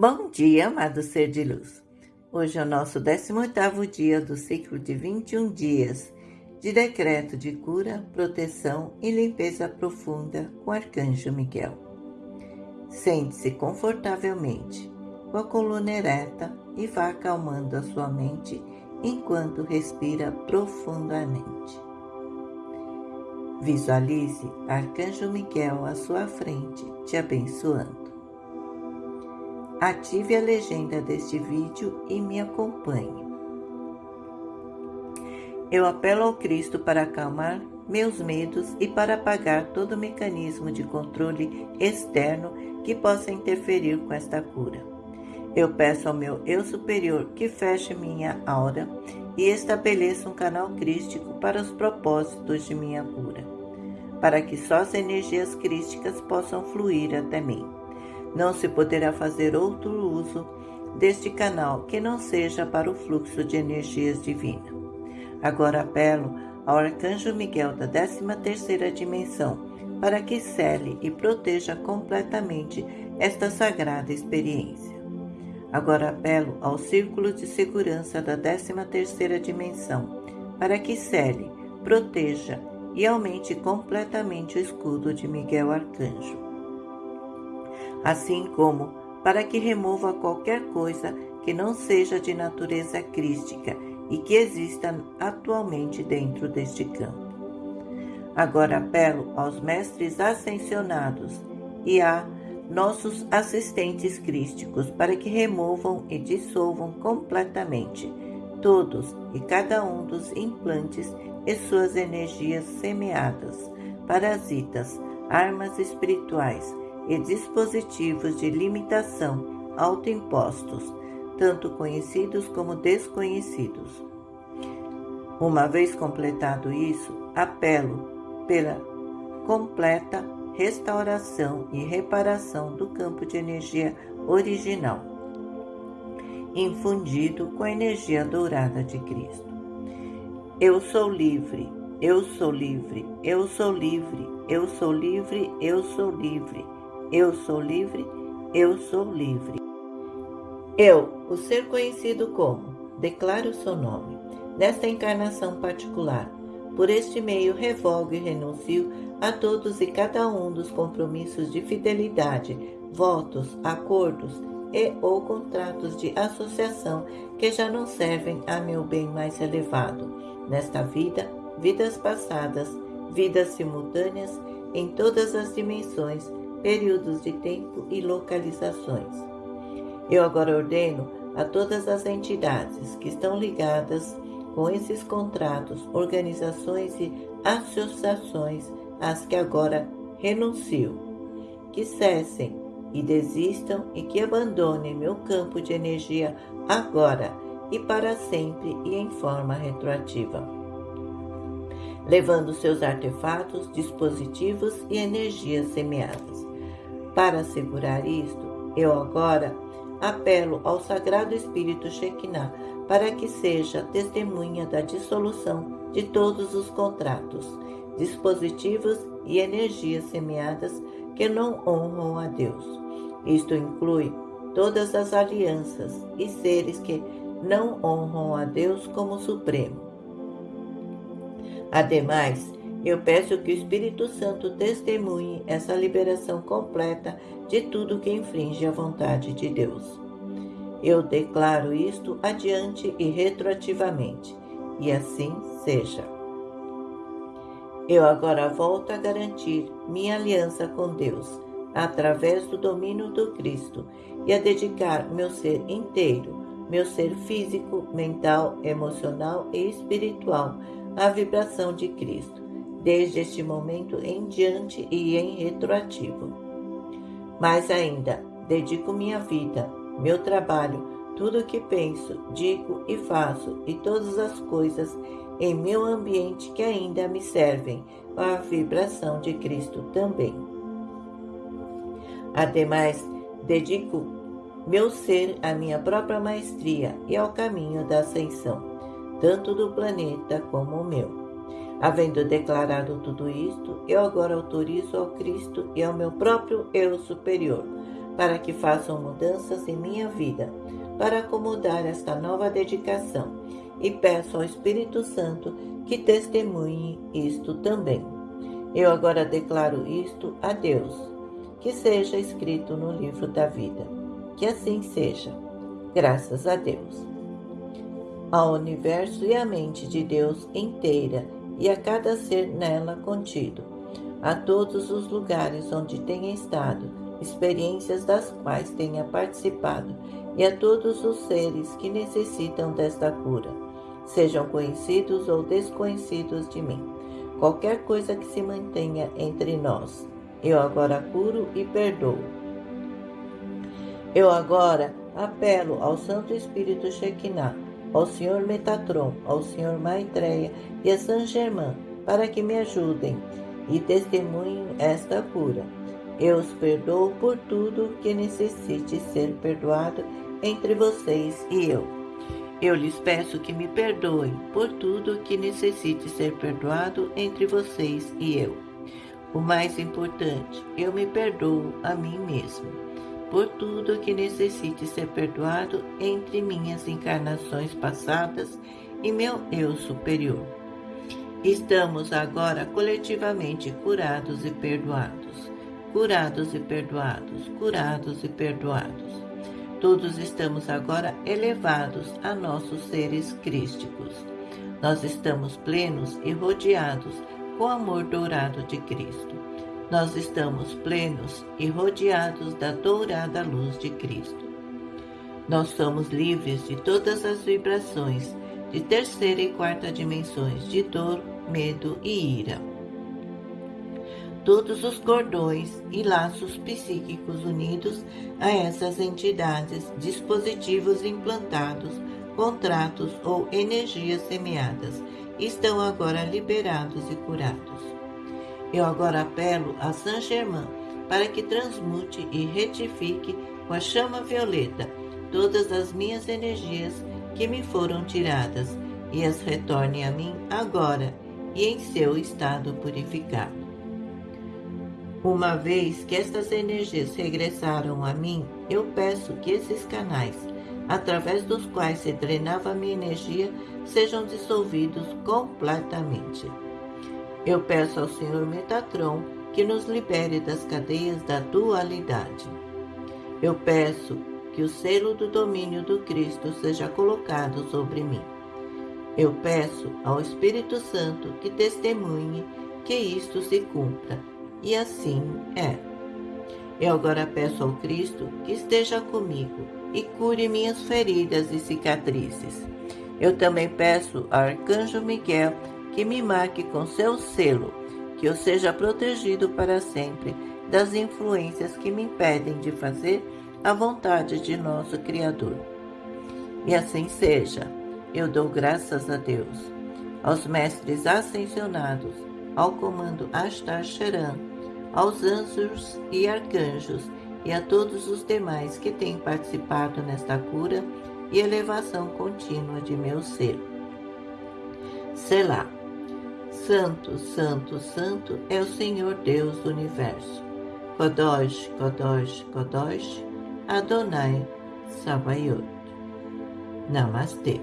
Bom dia, amado ser de luz. Hoje é o nosso 18º dia do ciclo de 21 dias de decreto de cura, proteção e limpeza profunda com Arcanjo Miguel. Sente-se confortavelmente, com a coluna ereta e vá acalmando a sua mente enquanto respira profundamente. Visualize Arcanjo Miguel à sua frente, te abençoando. Ative a legenda deste vídeo e me acompanhe. Eu apelo ao Cristo para acalmar meus medos e para apagar todo mecanismo de controle externo que possa interferir com esta cura. Eu peço ao meu eu superior que feche minha aura e estabeleça um canal crístico para os propósitos de minha cura, para que só as energias crísticas possam fluir até mim. Não se poderá fazer outro uso deste canal que não seja para o fluxo de energias divinas. Agora apelo ao Arcanjo Miguel da 13ª dimensão para que cele e proteja completamente esta sagrada experiência. Agora apelo ao Círculo de Segurança da 13ª dimensão para que cele, proteja e aumente completamente o escudo de Miguel Arcanjo assim como para que remova qualquer coisa que não seja de natureza crística e que exista atualmente dentro deste campo. Agora apelo aos mestres ascensionados e a nossos assistentes crísticos para que removam e dissolvam completamente todos e cada um dos implantes e suas energias semeadas, parasitas, armas espirituais, e dispositivos de limitação autoimpostos, tanto conhecidos como desconhecidos. Uma vez completado isso, apelo pela completa restauração e reparação do campo de energia original, infundido com a energia dourada de Cristo. Eu sou livre, eu sou livre, eu sou livre, eu sou livre, eu sou livre. Eu sou livre, eu sou livre. Eu, o ser conhecido como, declaro o seu nome, nesta encarnação particular. Por este meio, revogo e renuncio a todos e cada um dos compromissos de fidelidade, votos, acordos e ou contratos de associação que já não servem a meu bem mais elevado, nesta vida, vidas passadas, vidas simultâneas em todas as dimensões períodos de tempo e localizações. Eu agora ordeno a todas as entidades que estão ligadas com esses contratos, organizações e associações às que agora renuncio, que cessem e desistam e que abandonem meu campo de energia agora e para sempre e em forma retroativa, levando seus artefatos, dispositivos e energias semeadas. Para assegurar isto, eu agora apelo ao Sagrado Espírito Shekinah para que seja testemunha da dissolução de todos os contratos, dispositivos e energias semeadas que não honram a Deus. Isto inclui todas as alianças e seres que não honram a Deus como Supremo. Ademais, eu peço que o Espírito Santo testemunhe essa liberação completa de tudo que infringe a vontade de Deus. Eu declaro isto adiante e retroativamente, e assim seja. Eu agora volto a garantir minha aliança com Deus através do domínio do Cristo e a dedicar meu ser inteiro, meu ser físico, mental, emocional e espiritual à vibração de Cristo desde este momento em diante e em retroativo. Mais ainda, dedico minha vida, meu trabalho, tudo o que penso, digo e faço e todas as coisas em meu ambiente que ainda me servem a vibração de Cristo também. Ademais, dedico meu ser à minha própria maestria e ao caminho da ascensão, tanto do planeta como o meu. Havendo declarado tudo isto, eu agora autorizo ao Cristo e ao meu próprio eu superior para que façam mudanças em minha vida, para acomodar esta nova dedicação, e peço ao Espírito Santo que testemunhe isto também. Eu agora declaro isto a Deus, que seja escrito no livro da vida. Que assim seja. Graças a Deus. Ao universo e à mente de Deus inteira e a cada ser nela contido, a todos os lugares onde tenha estado, experiências das quais tenha participado, e a todos os seres que necessitam desta cura, sejam conhecidos ou desconhecidos de mim. Qualquer coisa que se mantenha entre nós, eu agora curo e perdoo. Eu agora apelo ao Santo Espírito Shekinah ao Senhor Metatron, ao Senhor Maitreya e a San Germain para que me ajudem e testemunhem esta cura. Eu os perdoo por tudo que necessite ser perdoado entre vocês e eu. Eu lhes peço que me perdoem por tudo que necessite ser perdoado entre vocês e eu. O mais importante, eu me perdoo a mim mesmo por tudo que necessite ser perdoado entre minhas encarnações passadas e meu eu superior. Estamos agora coletivamente curados e perdoados, curados e perdoados, curados e perdoados. Todos estamos agora elevados a nossos seres crísticos. Nós estamos plenos e rodeados com o amor dourado de Cristo nós estamos plenos e rodeados da dourada luz de Cristo. Nós somos livres de todas as vibrações de terceira e quarta dimensões de dor, medo e ira. Todos os cordões e laços psíquicos unidos a essas entidades, dispositivos implantados, contratos ou energias semeadas, estão agora liberados e curados. Eu agora apelo a Saint Germain para que transmute e retifique com a chama violeta todas as minhas energias que me foram tiradas e as retorne a mim agora e em seu estado purificado. Uma vez que estas energias regressaram a mim, eu peço que esses canais, através dos quais se drenava a minha energia, sejam dissolvidos completamente. Eu peço ao Senhor Metatron que nos libere das cadeias da dualidade. Eu peço que o selo do domínio do Cristo seja colocado sobre mim. Eu peço ao Espírito Santo que testemunhe que isto se cumpra, e assim é. Eu agora peço ao Cristo que esteja comigo e cure minhas feridas e cicatrizes. Eu também peço ao Arcanjo Miguel que me marque com seu selo, que eu seja protegido para sempre das influências que me impedem de fazer a vontade de nosso Criador. E assim seja, eu dou graças a Deus, aos mestres ascensionados, ao comando Astar Sheran, aos anjos e arcanjos e a todos os demais que têm participado nesta cura e elevação contínua de meu ser. Selah. Santo, Santo, Santo é o Senhor Deus do Universo. Kodosh, Kodosh, Kodosh, Adonai Sabayot. Namastê.